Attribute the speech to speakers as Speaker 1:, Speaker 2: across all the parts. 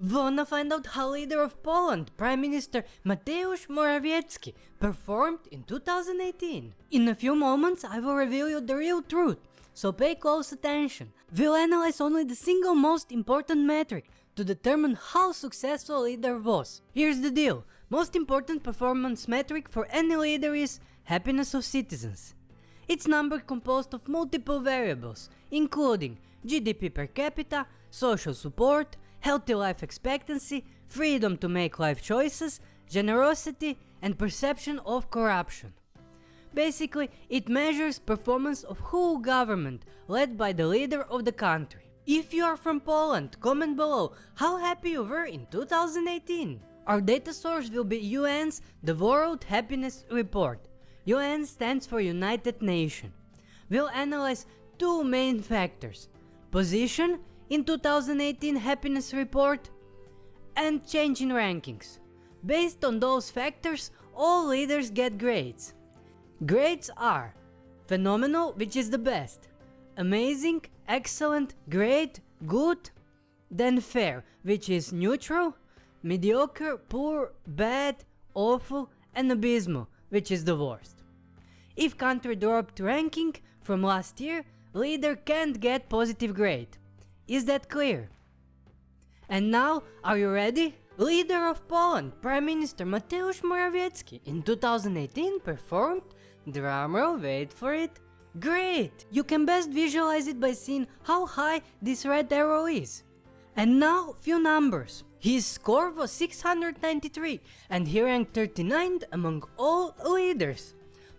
Speaker 1: Wanna find out how leader of Poland, Prime Minister Mateusz Morawiecki, performed in 2018? In a few moments I will reveal you the real truth, so pay close attention. We'll analyze only the single most important metric to determine how successful a leader was. Here's the deal, most important performance metric for any leader is happiness of citizens. It's number composed of multiple variables, including GDP per capita, social support, healthy life expectancy, freedom to make life choices, generosity and perception of corruption. Basically, it measures performance of whole government led by the leader of the country. If you are from Poland, comment below how happy you were in 2018. Our data source will be UN's The World Happiness Report. UN stands for United Nations. We'll analyze two main factors. Position in 2018 happiness report and change in rankings. Based on those factors, all leaders get grades. Grades are phenomenal, which is the best, amazing, excellent, great, good, then fair, which is neutral, mediocre, poor, bad, awful, and abysmal, which is the worst. If country dropped ranking from last year, leader can't get positive grade. Is that clear? And now, are you ready? Leader of Poland, Prime Minister Mateusz Morawiecki in 2018 performed, drumroll wait for it, great! You can best visualize it by seeing how high this red arrow is. And now, few numbers. His score was 693 and he ranked 39th among all leaders.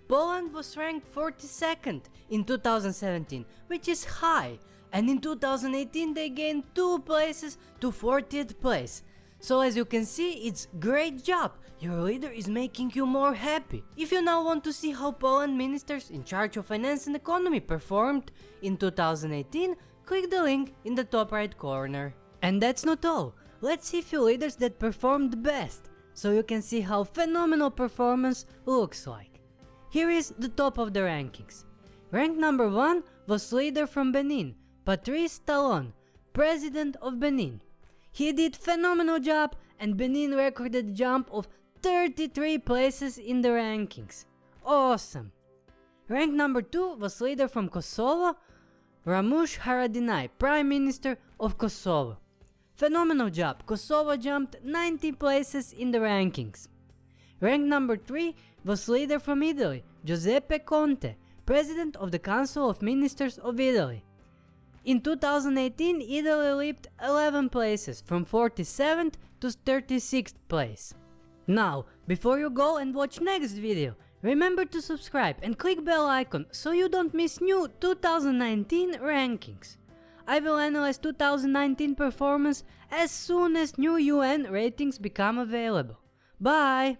Speaker 1: Poland was ranked 42nd in 2017, which is high, and in 2018 they gained 2 places to 40th place. So as you can see, it's great job, your leader is making you more happy. If you now want to see how Poland ministers in charge of finance and economy performed in 2018, click the link in the top right corner. And that's not all, let's see few leaders that performed best, so you can see how phenomenal performance looks like. Here is the top of the rankings. Rank number 1 was leader from Benin, Patrice Talon, president of Benin. He did phenomenal job and Benin recorded jump of 33 places in the rankings. Awesome! Rank number 2 was leader from Kosovo, Ramush Haradinaj, Prime Minister of Kosovo. Phenomenal job, Kosovo jumped 90 places in the rankings. Rank number 3 was leader from Italy, Giuseppe Conte, President of the Council of Ministers of Italy. In 2018, Italy leaped 11 places, from 47th to 36th place. Now, before you go and watch next video, remember to subscribe and click bell icon so you don't miss new 2019 rankings. I will analyze 2019 performance as soon as new UN ratings become available. Bye!